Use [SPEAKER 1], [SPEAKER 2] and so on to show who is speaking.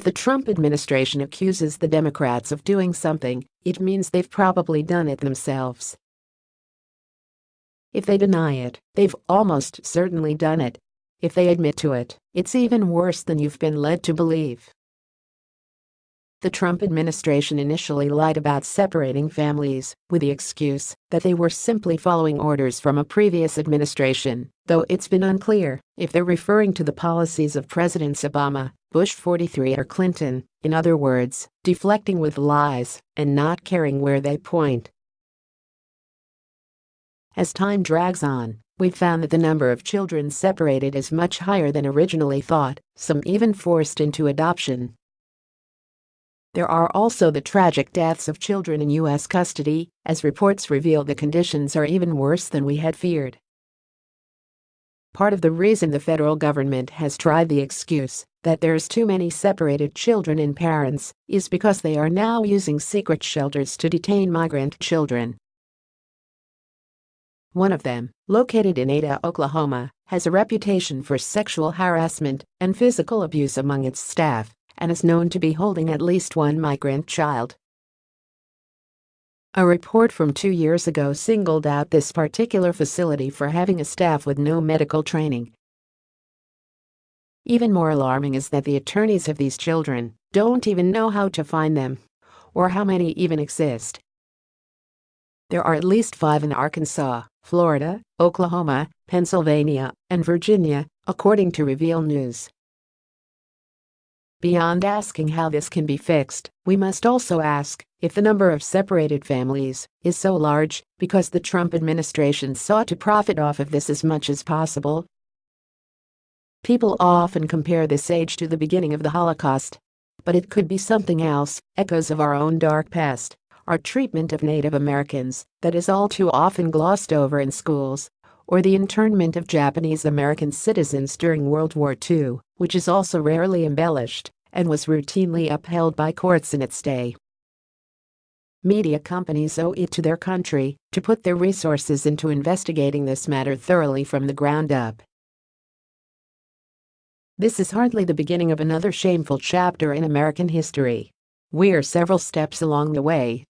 [SPEAKER 1] If the Trump administration accuses the Democrats of doing something, it means they've probably done it themselves. If they deny it, they've almost certainly done it. If they admit to it, it's even worse than you've been led to believe. The Trump administration initially lied about separating families with the excuse that they were simply following orders from a previous administration, though it's been unclear if they're referring to the policies of Presidents Obama, Bush 43 or Clinton, in other words, deflecting with lies and not caring where they point. As time drags on, we've found that the number of children separated is much higher than originally thought, some even forced into adoption. There are also the tragic deaths of children in U.S. custody, as reports reveal the conditions are even worse than we had feared. Part of the reason the federal government has tried the excuse that there's too many separated children and parents is because they are now using secret shelters to detain migrant children. One of them, located in Ada, Oklahoma, has a reputation for sexual harassment and physical abuse among its staff and is known to be holding at least one migrant child. A report from two years ago singled out this particular facility for having a staff with no medical training. Even more alarming is that the attorneys of these children don't even know how to find them or how many even exist. There are at least five in Arkansas, Florida, Oklahoma, Pennsylvania, and Virginia, according to Reveal News. Beyond asking how this can be fixed, we must also ask if the number of separated families is so large because the Trump administration sought to profit off of this as much as possible. People often compare this age to the beginning of the Holocaust. But it could be something else, echoes of our own dark past, our treatment of Native Americans that is all too often glossed over in schools, or the internment of Japanese American citizens during World War II, which is also rarely embellished and was routinely upheld by courts in its day. Media companies owe it to their country to put their resources into investigating this matter thoroughly from the ground up. This is hardly the beginning of another shameful chapter in American history. We're several steps along the way